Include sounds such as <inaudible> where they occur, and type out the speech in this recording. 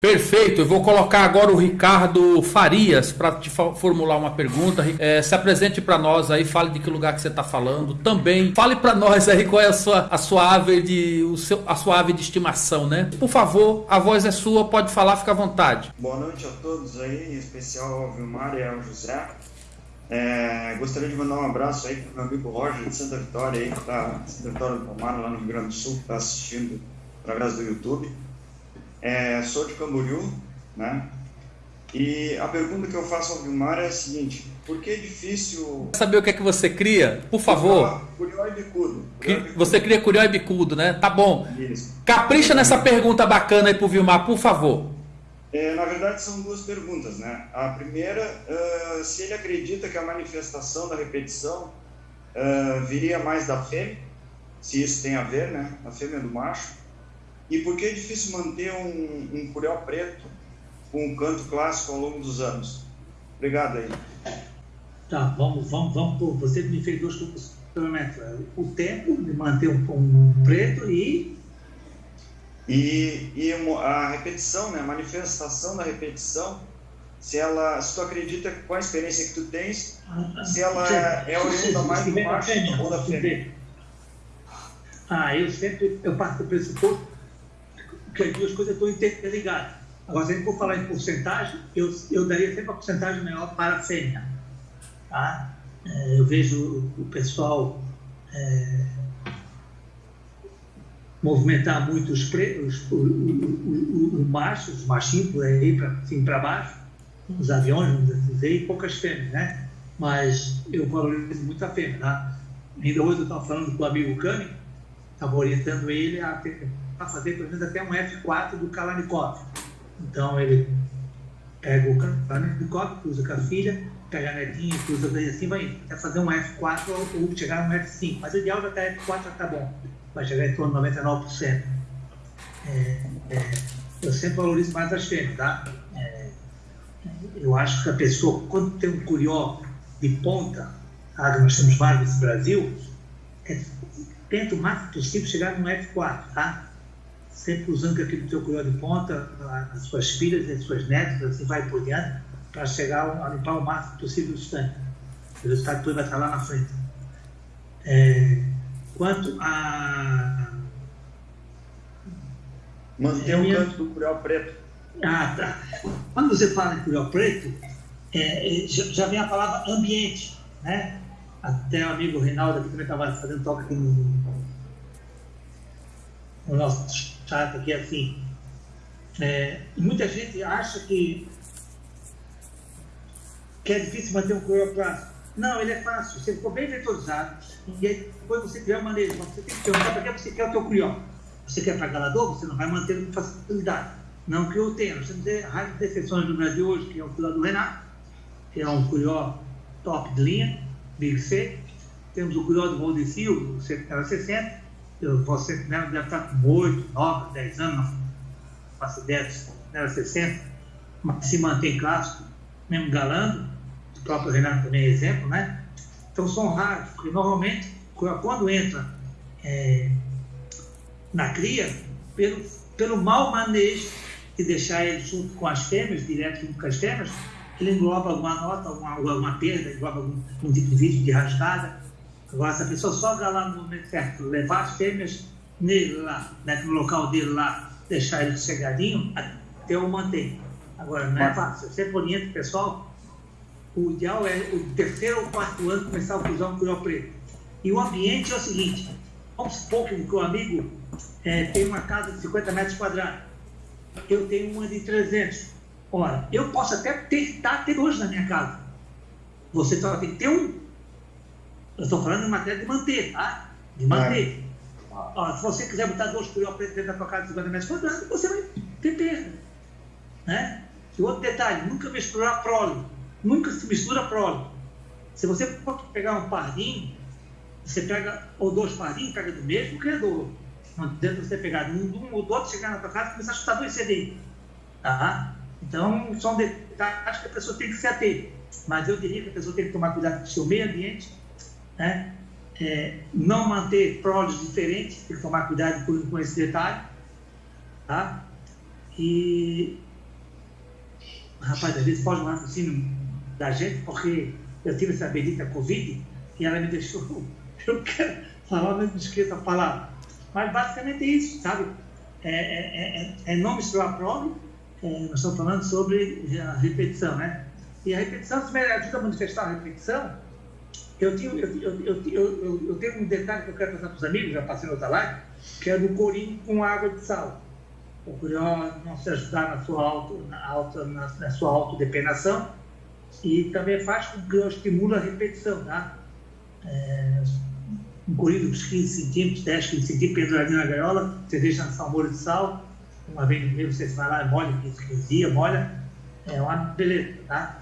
Perfeito, eu vou colocar agora o Ricardo Farias para te formular uma pergunta. É, se apresente para nós aí, fale de que lugar que você está falando. Também fale para nós aí qual é a sua, a sua ave de o seu, a sua ave de estimação, né? Por favor, a voz é sua, pode falar, fica à vontade. Boa noite a todos aí, em especial ao Vilmar e ao José. É, gostaria de mandar um abraço aí para meu amigo Roger de Santa Vitória aí, que está Santa Vitória do Palmar, lá no Rio Grande do Sul, que está assistindo através do YouTube. É, sou de Camboriú, né? E a pergunta que eu faço ao Vilmar é a seguinte: por que é difícil. Saber o que é que você cria? Por favor. Curió e bicudo. Você cria curió e bicudo, né? Tá bom. Isso. Capricha nessa pergunta bacana aí pro Vilmar, por favor. É, na verdade, são duas perguntas, né? A primeira, uh, se ele acredita que a manifestação da repetição uh, viria mais da fêmea, se isso tem a ver, né? A fêmea do macho. E por que é difícil manter um, um curió preto com um canto clássico ao longo dos anos? Obrigado aí. Tá, vamos, vamos, vamos. Você me fez dois questionamentos. O tempo de manter um, um preto e. E, e a repetição, né, a manifestação da repetição, se ela, se tu acredita com a experiência que tu tens, ah, se ela é, é oriunda mais do macho ou da fêmea. Ah, eu sempre eu parto do pressuposto que as duas coisas estão interligadas. Agora, se a gente for falar em porcentagem, eu, eu daria sempre a porcentagem maior para a fêmea. Tá? É, eu vejo o pessoal é, movimentar muito os, pre, os, os, machos, os machinhos por aí para assim, baixo, os aviões, dizer, e poucas fêmeas, né? Mas eu valorizo muito a fêmea, tá? Ainda hoje eu estava falando com o amigo Cami, estava orientando ele a ter para fazer pelo menos até um F4 do Kalashnikov. Então ele pega o Kalashnikov, cruza com a filha, pega a netinha, cruza daí assim, vai até fazer um F4 ou chegar no F5. Mas o ideal já está F4 já está bom, vai chegar em torno de 99%. É, é, eu sempre valorizo mais as fêmeas, tá? É, eu acho que a pessoa, quando tem um curió de ponta, ah, nós temos vários nesse Brasil, é, tenta o máximo possível chegar no F4, tá? Sempre usando aquilo do teu curió de ponta, as suas filhas, as suas netas, assim vai por diante, para chegar a limpar o máximo possível o estanque. O resultado todo vai estar lá na frente. É, quanto a. Manter é, o minha... canto do curió preto. Ah, tá. Quando você fala em curió preto, é, é já vem a palavra ambiente, né? Até o amigo Reinaldo aqui também estava fazendo toque aqui no, no nosso chata que é assim. É, muita gente acha que, que é difícil manter um coroplasto. Não, ele é fácil. Você ficou bem vetorizado e aí depois você criar uma maneira. Você tem que perguntar para que você quer o teu curió. Você quer para galador, você não vai manter com facilidade. Não que eu tenha. Nós temos raras defensões no Brasil hoje, que é o curió do Renato, que é um curió top de linha, Big C. Temos o curió do Valdecil, o 60, você né, deve estar com 8, 9, 10 anos, não. Faço ideia, era 60, mas se mantém clássico, mesmo galando, o próprio Renato também é exemplo, né? Então são raros, porque normalmente, quando entra é, na cria, pelo, pelo mau manejo de deixar ele junto com as fêmeas, direto junto com as fêmeas, ele engloba alguma nota, alguma, alguma perda, engloba algum, algum tipo de vídeo de rasgada, Agora, se a pessoa só lá no momento certo, levar as fêmeas nele lá, né, no local dele lá, deixar ele chegadinho, até eu mantenho. Agora, não é fácil. Eu sempre oriento o pessoal, o ideal é o terceiro ou quarto ano começar a usar um curió preto. E o ambiente é o seguinte, vamos supor que o amigo é, tem uma casa de 50 metros quadrados, eu tenho uma de 300. Ora, eu posso até tentar ter dois na minha casa. Você só tem que ter um eu estou falando em matéria de manter, tá? De manter. É. Ó, se você quiser botar dois curió preto dentro da tua casa de 50 metros quadrados, você vai ter perda. Né? E outro detalhe, nunca misturar prole. Nunca se mistura prole. Se você pegar um pardinho, você pega, ou dois pardinhos, pega do mesmo criador. Não adianta você pegar um, um ou do outro, chegar na tua casa e começar a chutar dois CD. Tá? Então, são detalhes que a pessoa tem que se ater. Mas eu diria que a pessoa tem que tomar cuidado com o seu meio ambiente né? É, não manter proles diferentes, tem que tomar cuidado com, com esse detalhe, tá? E rapaz, às vezes pode um raciocínio da gente, porque eu tive essa bendita Covid e ela me deixou, <laughs> eu quero falar, mas não esqueça a palavra. Mas basicamente é isso, sabe? É, é, é, é não misturar prova, é, nós estamos falando sobre a repetição, né? E a repetição, se me ajuda a manifestar a repetição, eu, tenho, eu, eu, eu, eu, tenho um detalhe que eu quero passar para os amigos, já passei outra live, que é do corinho com água de sal. O curió não se ajudar na sua, auto, na, auto, na, na sua autodepenação e também faz com que eu estimule a repetição, tá? É, um corinho de 15 centímetros, 10, 15 centímetros, penduradinho na gaiola, você deixa na molho de sal, uma vez no mês você vai lá e molha, 15, 15 dias, molha, é uma beleza, tá?